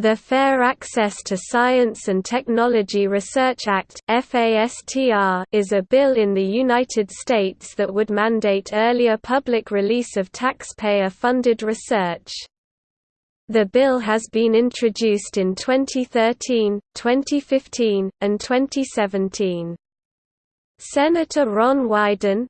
The Fair Access to Science and Technology Research Act is a bill in the United States that would mandate earlier public release of taxpayer-funded research. The bill has been introduced in 2013, 2015, and 2017. Senator Ron Wyden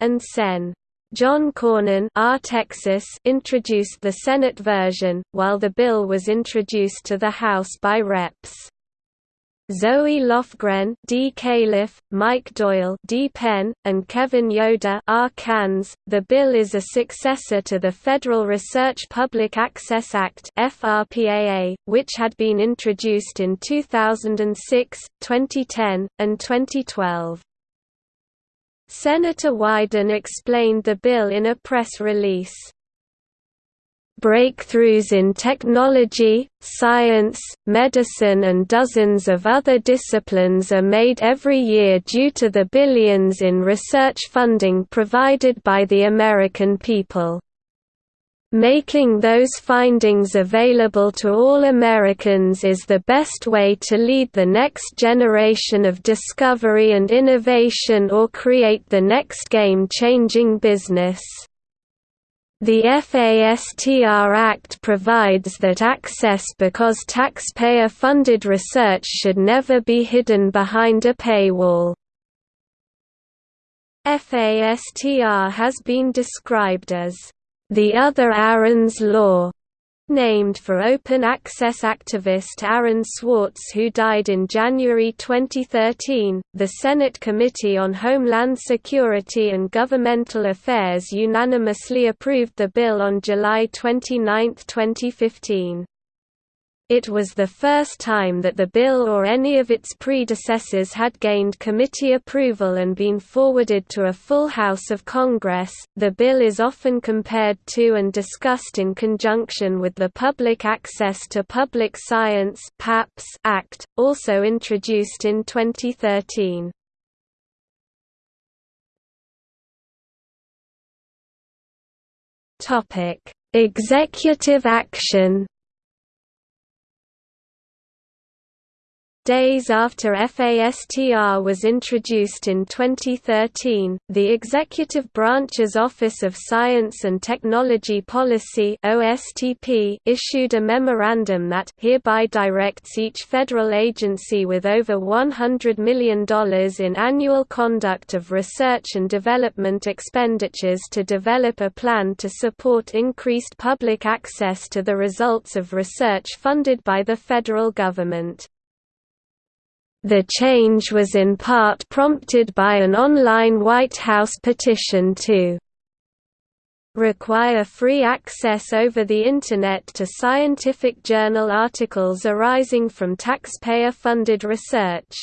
and Sen. John Cornyn R. Texas introduced the Senate version, while the bill was introduced to the House by Reps. Zoe Lofgren, D. Califf, Mike Doyle, D. Penn, and Kevin Yoder, R. Cans. The bill is a successor to the Federal Research Public Access Act (FRPAA), which had been introduced in 2006, 2010, and 2012. Senator Wyden explained the bill in a press release. Breakthroughs in technology, science, medicine and dozens of other disciplines are made every year due to the billions in research funding provided by the American people. Making those findings available to all Americans is the best way to lead the next generation of discovery and innovation or create the next game-changing business. The FASTR Act provides that access because taxpayer-funded research should never be hidden behind a paywall. FASTR has been described as the other Aaron's Law, named for open access activist Aaron Swartz who died in January 2013. The Senate Committee on Homeland Security and Governmental Affairs unanimously approved the bill on July 29, 2015. It was the first time that the bill or any of its predecessors had gained committee approval and been forwarded to a full House of Congress. The bill is often compared to and discussed in conjunction with the Public Access to Public Science (PAPS) Act, also introduced in 2013. Topic: Executive action Days after FASTR was introduced in 2013, the Executive Branch's Office of Science and Technology Policy (OSTP) issued a memorandum that hereby directs each federal agency with over $100 million in annual conduct of research and development expenditures to develop a plan to support increased public access to the results of research funded by the federal government. The change was in part prompted by an online White House petition to require free access over the Internet to scientific journal articles arising from taxpayer-funded research.